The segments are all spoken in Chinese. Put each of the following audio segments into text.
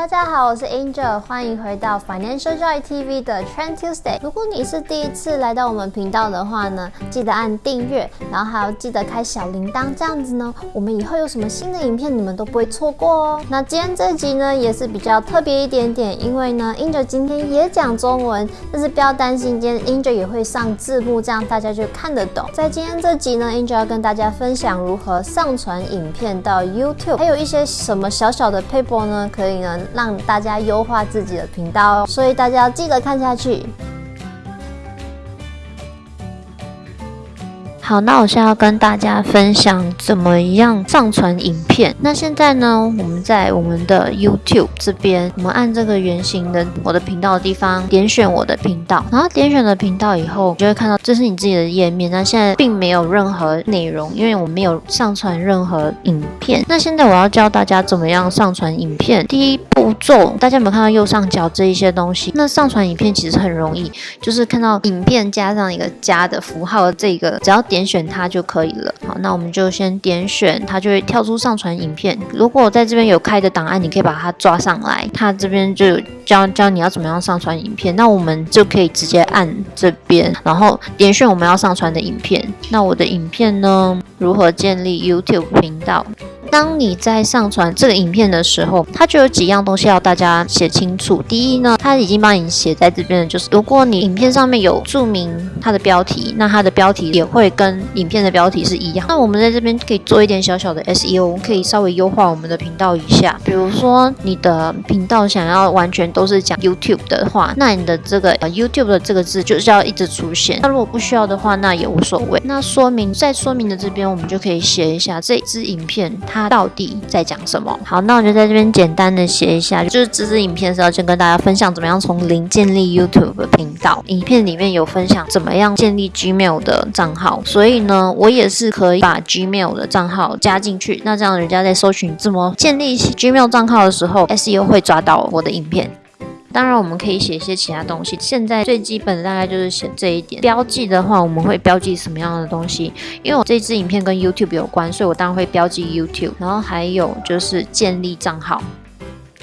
大家好，我是 Angel，欢迎回到 Financial Joy TV 的 Trend Tuesday。如果你是第一次来到我们频道的话呢，记得按订阅，然后还要记得开小铃铛，这样子呢，我们以后有什么新的影片，你们都不会错过哦。那今天这集呢，也是比较特别一点点，因为呢，Angel 今天也讲中文，但是不要担心，今天 Angel 也会上字幕，这样大家就看得懂。在今天这集呢，Angel 要跟大家分享如何上传影片到 YouTube，还有一些什么小小的 paper 呢，可以呢。让大家优化自己的频道哦，所以大家要记得看下去。好，那我现在要跟大家分享怎么样上传影片。那现在呢，我们在我们的 YouTube 这边，我们按这个圆形的我的频道的地方，点选我的频道，然后点选了频道以后，就会看到这是你自己的页面。那现在并没有任何内容，因为我没有上传任何影片。那现在我要教大家怎么样上传影片。第一步骤，大家有没有看到右上角这一些东西？那上传影片其实很容易，就是看到影片加上一个加的符号，这个只要点。点选它就可以了。好，那我们就先点选，它就会跳出上传影片。如果在这边有开的档案，你可以把它抓上来。它这边就教教你要怎么样上传影片。那我们就可以直接按这边，然后点选我们要上传的影片。那我的影片呢？如何建立 YouTube 频道？当你在上传这个影片的时候，它就有几样东西要大家写清楚。第一呢，它已经帮你写在这边的，就是如果你影片上面有注明它的标题，那它的标题也会跟影片的标题是一样。那我们在这边可以做一点小小的 SEO，可以稍微优化我们的频道一下。比如说你的频道想要完全都是讲 YouTube 的话，那你的这个 YouTube 的这个字就是要一直出现。那如果不需要的话，那也无所谓。那说明在说明的这边，我们就可以写一下这支影片它。它到底在讲什么？好，那我就在这边简单的写一下，就是这支影片是要先跟大家分享怎么样从零建立 YouTube 频道。影片里面有分享怎么样建立 Gmail 的账号，所以呢，我也是可以把 Gmail 的账号加进去。那这样人家在搜寻怎么建立 Gmail 账号的时候，SEO 会抓到我的影片。当然，我们可以写一些其他东西。现在最基本的大概就是写这一点。标记的话，我们会标记什么样的东西？因为我这支影片跟 YouTube 有关，所以我当然会标记 YouTube。然后还有就是建立账号。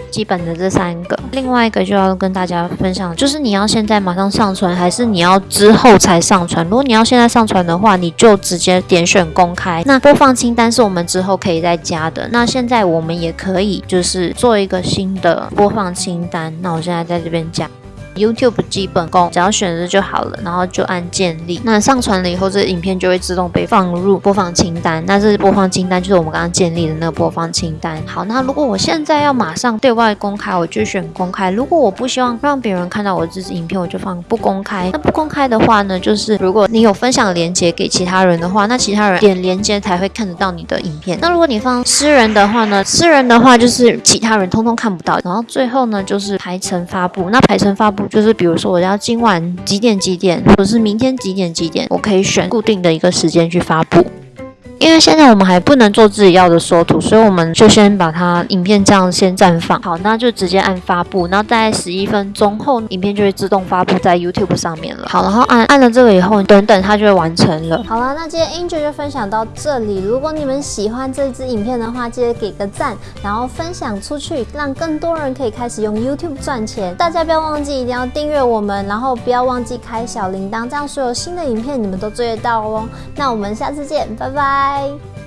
基本的这三个，另外一个就要跟大家分享，就是你要现在马上上传，还是你要之后才上传？如果你要现在上传的话，你就直接点选公开。那播放清单是我们之后可以再加的。那现在我们也可以就是做一个新的播放清单。那我现在在这边加。YouTube 基本功，只要选择就好了，然后就按建立。那上传了以后，这影片就会自动被放入播放清单。那这是播放清单，就是我们刚刚建立的那个播放清单。好，那如果我现在要马上对外公开，我就选公开。如果我不希望让别人看到我这支影片，我就放不公开。那不公开的话呢，就是如果你有分享链接给其他人的话，那其他人点链接才会看得到你的影片。那如果你放私人的话呢，私人的话就是其他人通通看不到。然后最后呢，就是排程发布。那排程发布。就是比如说，我要今晚几点几点，或者是明天几点几点，我可以选固定的一个时间去发布。因为现在我们还不能做自己要的缩图，所以我们就先把它影片这样先暂放。好，那就直接按发布，然后大概十一分钟后，影片就会自动发布在 YouTube 上面了。好，然后按按了这个以后，等等它就会完成了。好了，那今天 Angel 就分享到这里。如果你们喜欢这支影片的话，记得给个赞，然后分享出去，让更多人可以开始用 YouTube 赚钱。大家不要忘记一定要订阅我们，然后不要忘记开小铃铛，这样所有新的影片你们都追得到哦。那我们下次见，拜拜。Bye.